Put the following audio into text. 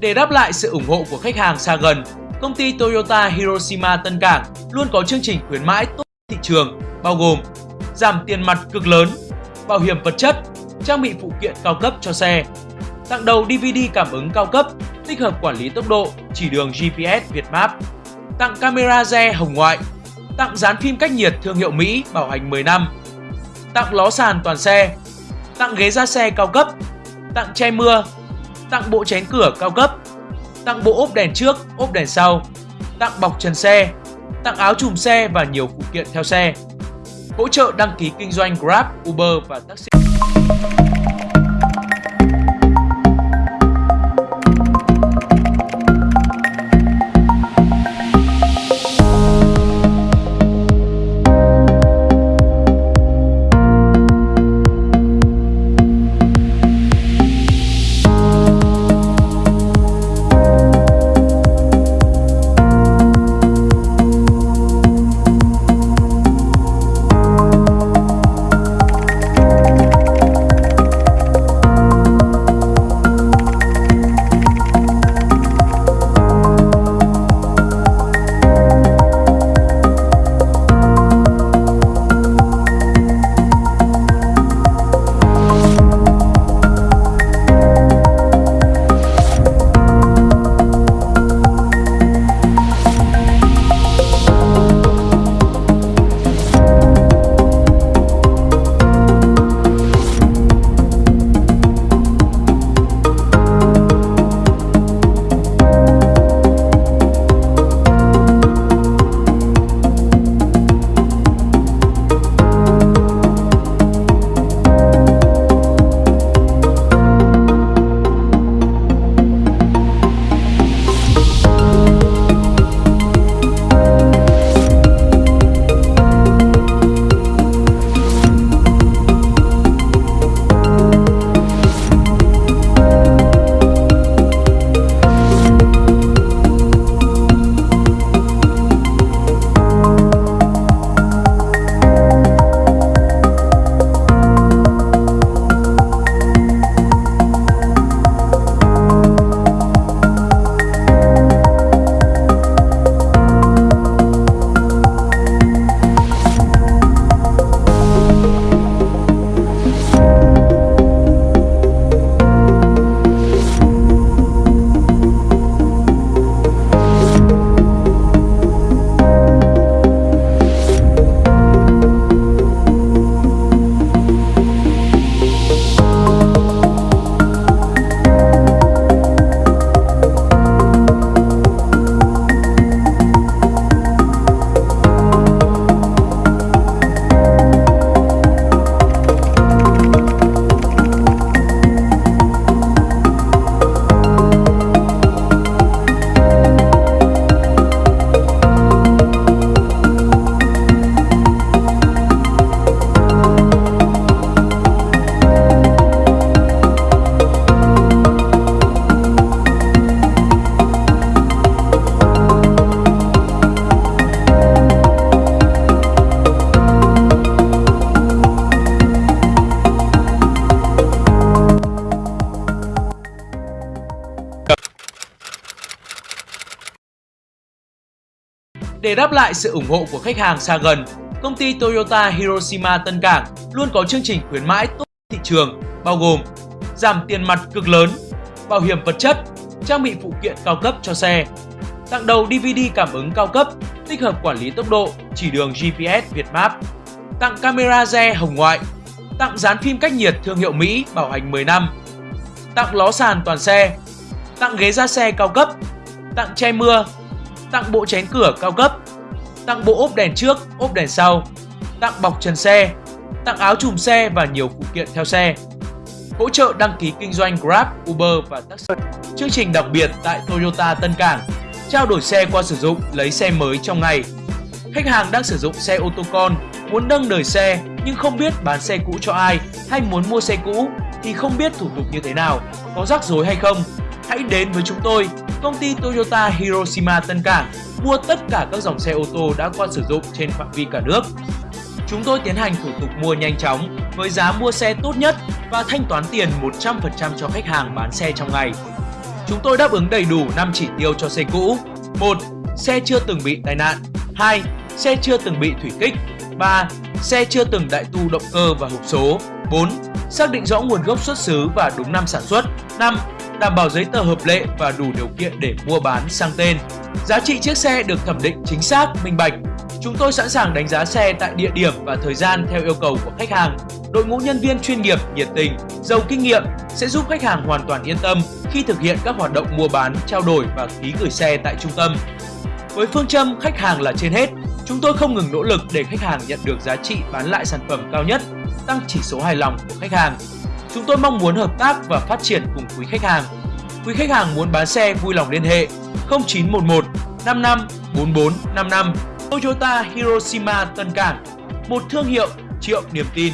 Để đáp lại sự ủng hộ của khách hàng xa gần, công ty Toyota Hiroshima Tân Cảng luôn có chương trình khuyến mãi tốt thị trường bao gồm giảm tiền mặt cực lớn, bảo hiểm vật chất, trang bị phụ kiện cao cấp cho xe, tặng đầu DVD cảm ứng cao cấp, tích hợp quản lý tốc độ, chỉ đường GPS Việt Map, tặng camera re hồng ngoại, tặng dán phim cách nhiệt thương hiệu Mỹ bảo hành 10 năm, tặng ló sàn toàn xe, tặng ghế da xe cao cấp, tặng che mưa, tặng bộ chén cửa cao cấp, tặng bộ ốp đèn trước, ốp đèn sau, tặng bọc trần xe, tặng áo chùm xe và nhiều phụ kiện theo xe. Hỗ trợ đăng ký kinh doanh Grab, Uber và taxi. Để đáp lại sự ủng hộ của khách hàng xa gần, công ty Toyota Hiroshima Tân Cảng luôn có chương trình khuyến mãi tốt thị trường bao gồm giảm tiền mặt cực lớn, bảo hiểm vật chất, trang bị phụ kiện cao cấp cho xe, tặng đầu DVD cảm ứng cao cấp, tích hợp quản lý tốc độ, chỉ đường GPS Việt Map, tặng camera re hồng ngoại, tặng dán phim cách nhiệt thương hiệu Mỹ bảo hành 10 năm, tặng ló sàn toàn xe, tặng ghế da xe cao cấp, tặng che mưa, tặng bộ chén cửa cao cấp, tặng bộ ốp đèn trước, ốp đèn sau, tặng bọc trần xe, tặng áo chùm xe và nhiều phụ kiện theo xe. Hỗ trợ đăng ký kinh doanh Grab, Uber và taxi. Chương trình đặc biệt tại Toyota Tân Cảng, trao đổi xe qua sử dụng lấy xe mới trong ngày. Khách hàng đang sử dụng xe ô tô con, muốn nâng đời xe nhưng không biết bán xe cũ cho ai hay muốn mua xe cũ thì không biết thủ tục như thế nào, có rắc rối hay không. Hãy đến với chúng tôi công ty Toyota Hiroshima Tân Cảng mua tất cả các dòng xe ô tô đã qua sử dụng trên phạm vi cả nước. Chúng tôi tiến hành thủ tục mua nhanh chóng với giá mua xe tốt nhất và thanh toán tiền 100% cho khách hàng bán xe trong ngày. Chúng tôi đáp ứng đầy đủ 5 chỉ tiêu cho xe cũ. 1. Xe chưa từng bị tai nạn. 2. Xe chưa từng bị thủy kích. 3. Xe chưa từng đại tu động cơ và hộp số. 4. Xác định rõ nguồn gốc xuất xứ và đúng năm sản xuất. 5. Đảm bảo giấy tờ hợp lệ và đủ điều kiện để mua bán sang tên. Giá trị chiếc xe được thẩm định chính xác, minh bạch. Chúng tôi sẵn sàng đánh giá xe tại địa điểm và thời gian theo yêu cầu của khách hàng. Đội ngũ nhân viên chuyên nghiệp, nhiệt tình, giàu kinh nghiệm sẽ giúp khách hàng hoàn toàn yên tâm khi thực hiện các hoạt động mua bán, trao đổi và ký gửi xe tại trung tâm. Với phương châm khách hàng là trên hết, chúng tôi không ngừng nỗ lực để khách hàng nhận được giá trị bán lại sản phẩm cao nhất, tăng chỉ số hài lòng của khách hàng. Chúng tôi mong muốn hợp tác và phát triển cùng quý khách hàng. Quý khách hàng muốn bán xe vui lòng liên hệ 0911 55 44 55 Toyota Hiroshima Tân Cảng, một thương hiệu triệu niềm tin.